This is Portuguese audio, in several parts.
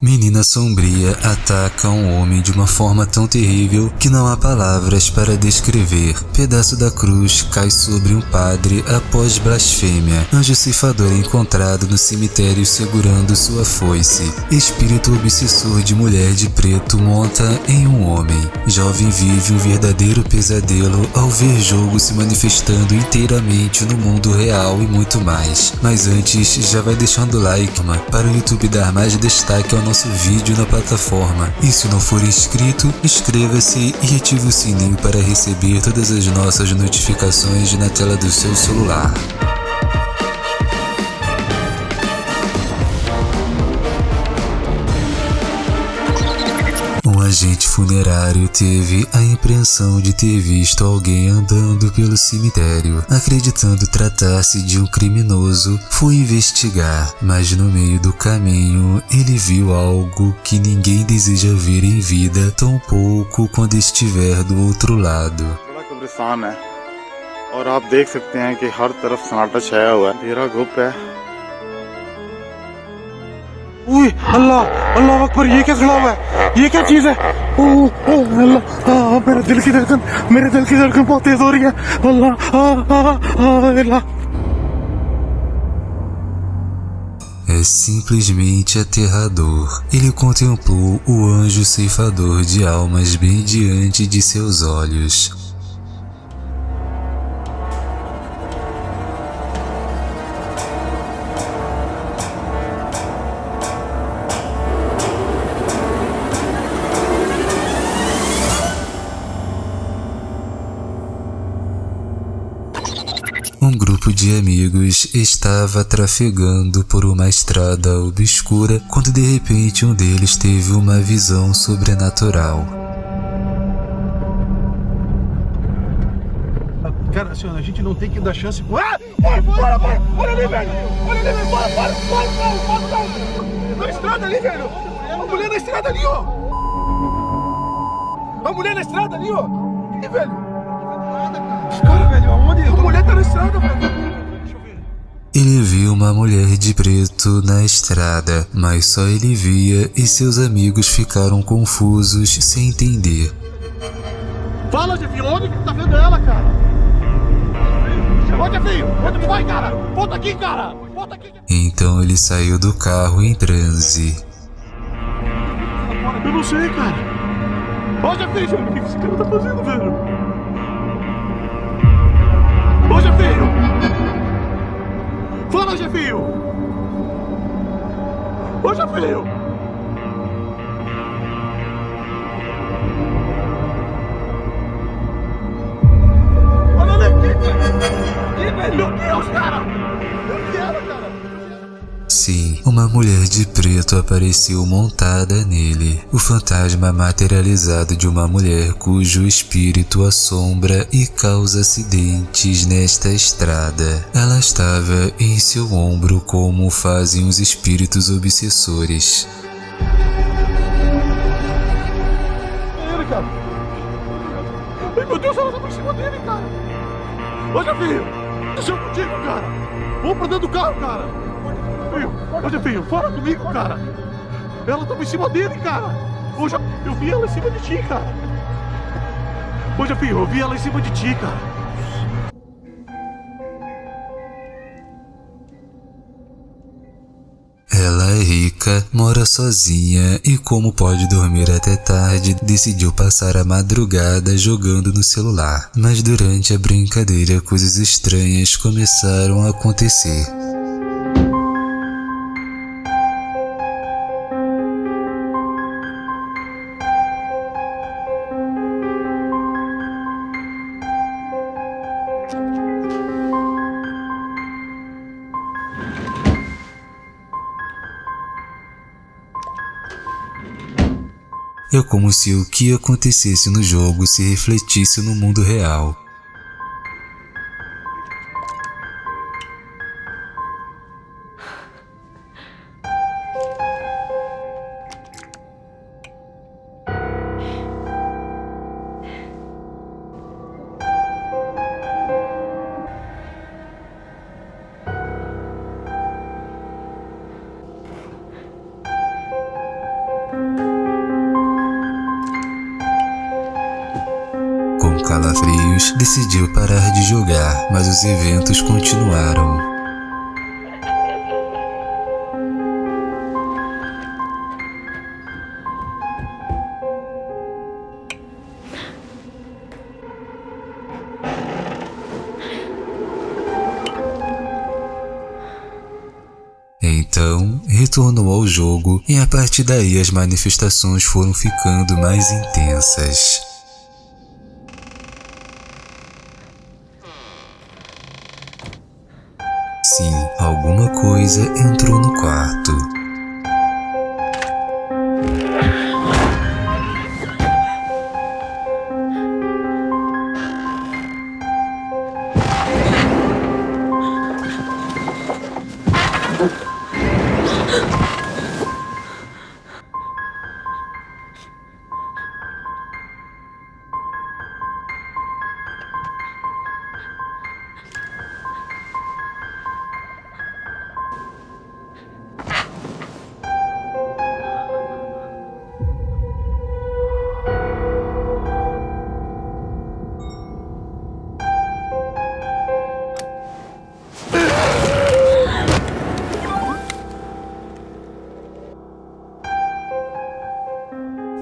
Min Menina sombria ataca um homem de uma forma tão terrível que não há palavras para descrever. Pedaço da cruz cai sobre um padre após blasfêmia. Anjo ceifador é encontrado no cemitério segurando sua foice. Espírito obsessor de mulher de preto monta em um homem. Jovem vive um verdadeiro pesadelo ao ver jogo se manifestando inteiramente no mundo real e muito mais. Mas antes, já vai deixando o like para o YouTube dar mais destaque ao nosso vídeo na plataforma. E se não for inscrito, inscreva-se e ative o sininho para receber todas as nossas notificações na tela do seu celular. agente funerário teve a impressão de ter visto alguém andando pelo cemitério. Acreditando tratar-se de um criminoso, foi investigar, mas no meio do caminho ele viu algo que ninguém deseja ver em vida, tão pouco quando estiver do outro lado. और आप देख सकते हैं कि हर तरफ सन्नाटा छाया हुआ है अंधेरा गुप है उई अल्लाह अल्लाह अकबर ये क्या खड़ा हुआ है ये क्या चीज है ओह ओह अल्लाह आ, मेरे दिल की धड़कन मेरे दिल की धड़कन बहुत तेज हो रही है अल्लाह आ, आ, आ, अल्लाह É simplesmente aterrador. Ele contemplou o anjo ceifador de almas bem diante de seus olhos. De amigos estava trafegando por uma estrada obscura quando de repente um deles teve uma visão sobrenatural. Cara, senhor, a gente não tem que dar chance. Ah! Bora, bora, bora! Olha ali, velho! Olha ali, velho! Bora, bora! Bora, bora, bora! Na estrada ali, velho! A mulher na estrada ali, ó! A mulher na estrada ali, ó! E, velho? Os caras, velho, aonde? A mulher tá na estrada, velho! Ele viu uma mulher de preto na estrada, mas só ele via e seus amigos ficaram confusos sem entender. Fala, Jefinho, onde que tá vendo ela, cara? Ô, Jefinho, onde tu vai, cara? Volta aqui, cara! Volta aqui! Então ele saiu do carro em transe. Eu não sei, cara. Ô, Jefinho, o que esse cara tá fazendo, velho? Ô, Jefinho! Fala, Jefinho! Ô, Jefinho! Olha ali aqui, velho! Ih, velho, meu Deus, cara! Vi ela, cara! Sim, uma mulher de preto apareceu montada nele. O fantasma materializado de uma mulher cujo espírito assombra e causa acidentes nesta estrada. Ela estava em seu ombro como fazem os espíritos obsessores. Ele, cara. Ai, meu Deus, ela tá por cima dele, cara. Ô, Jefinho, deixa eu contigo, cara. Vamos pra dentro do carro, cara. Filho, ô, Jefinho, fala comigo, cara. Ela tava em cima dele, cara. Ô, Já- eu vi ela em cima de ti, cara. Ô, Jefinho, eu vi ela em cima de ti, cara. Ela é rica, mora sozinha e, como pode dormir até tarde, decidiu passar a madrugada jogando no celular. Mas durante a brincadeira, coisas estranhas começaram a acontecer. É como se o que acontecesse no jogo se refletisse no mundo real. Anos, decidiu parar de jogar, mas os eventos continuaram. Então, retornou ao jogo e a partir daí as manifestações foram ficando mais intensas. Alguma coisa entrou no quarto.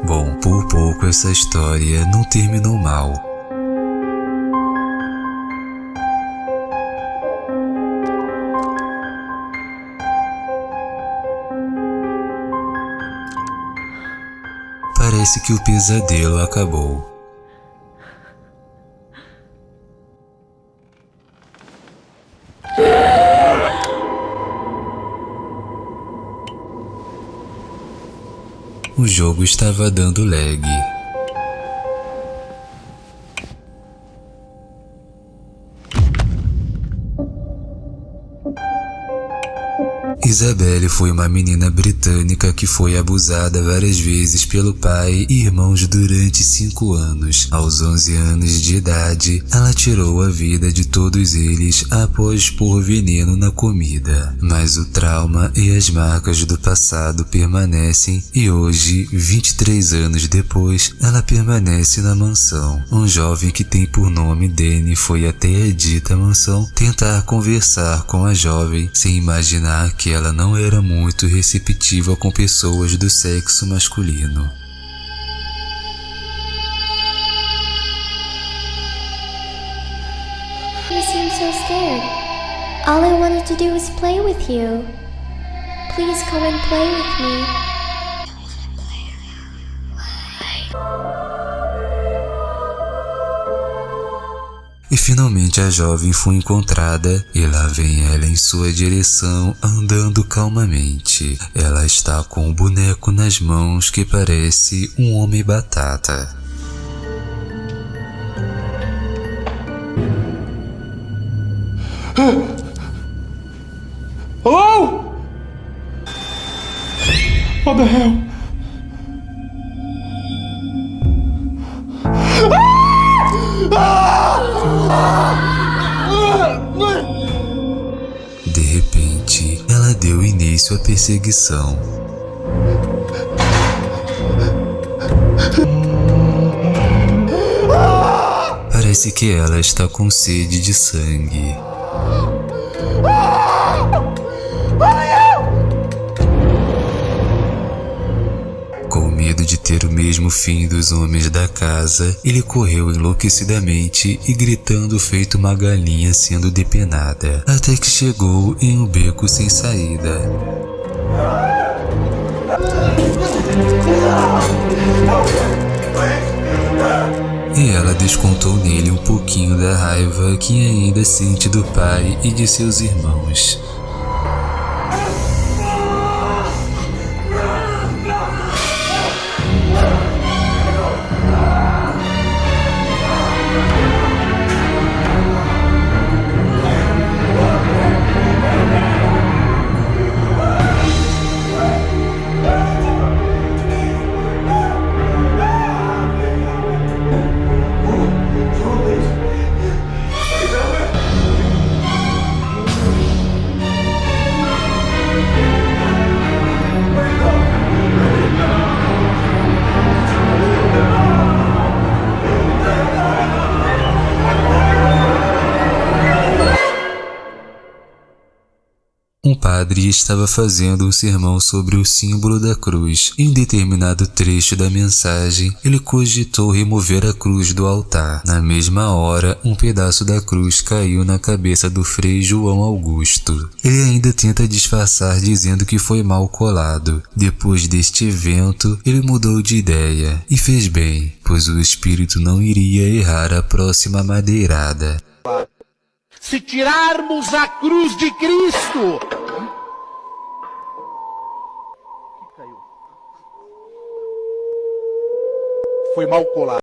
Bom, por pouco essa história não terminou mal. Parece que o pesadelo acabou. O jogo estava dando lag. Isabelle foi uma menina britânica que foi abusada várias vezes pelo pai e irmãos durante cinco anos. Aos 11 anos de idade, ela tirou a vida de todos eles após pôr veneno na comida. Mas o trauma e as marcas do passado permanecem e hoje, 23 anos depois, ela permanece na mansão. Um jovem que tem por nome Danny foi até a dita mansão tentar conversar com a jovem sem imaginar que ela não era muito receptiva com pessoas do sexo masculino. You seem so scared. All I wanted to do was play with you. Please come and play with me. E finalmente a jovem foi encontrada e lá vem ela em sua direção andando calmamente. Ela está com um boneco nas mãos que parece um homem batata. Hello? What the hell? Deu início à perseguição. Parece que ela está com sede de sangue. Ter o mesmo fim dos homens da casa, ele correu enlouquecidamente e gritando feito uma galinha sendo depenada, até que chegou em um beco sem saída. E ela descontou nele um pouquinho da raiva que ainda sente do pai e de seus irmãos. Padre estava fazendo um sermão sobre o símbolo da cruz. Em determinado trecho da mensagem, ele cogitou remover a cruz do altar. Na mesma hora, um pedaço da cruz caiu na cabeça do Frei João Augusto. Ele ainda tenta disfarçar dizendo que foi mal colado. Depois deste evento, ele mudou de ideia e fez bem, pois o espírito não iria errar a próxima madeirada. Se tirarmos a cruz de Cristo, foi mal colado.